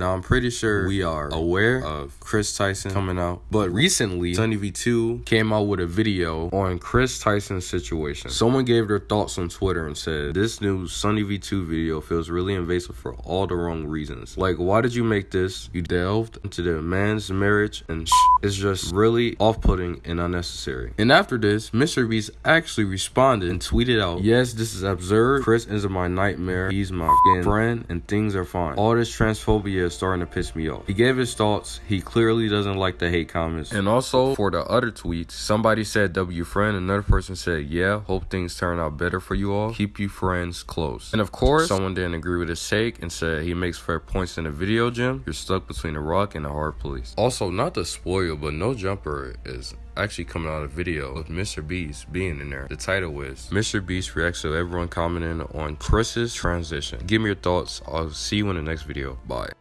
Now, I'm pretty sure we are aware of Chris Tyson coming out, but recently, Sunny V2 came out with a video on Chris Tyson's situation. Someone gave their thoughts on Twitter and said, This new Sunny V2 video feels really invasive for all the wrong reasons. Like, why did you make this? You delved into the man's marriage and sh- it's just really off putting and unnecessary. And after this, Mr. Beast actually responded and tweeted out, Yes, this is absurd. Chris is my nightmare. He's my friend and things are fine. All this transphobia is starting to piss me off. He gave his thoughts. He clearly doesn't like the hate comments. And also for the other tweets, somebody said W friend, another person said, yeah, hope things turn out better for you all. Keep you friends close. And of course, someone didn't agree with his take and said he makes fair points in the video Jim. You're stuck between a rock and a hard place. Also, not to spoil, but No Jumper is actually coming out of a video with Mr. Beast being in there. The title is Mr. Beast reacts to everyone commenting on Chris's transition. Give me your thoughts. I'll see you in the next video. Bye.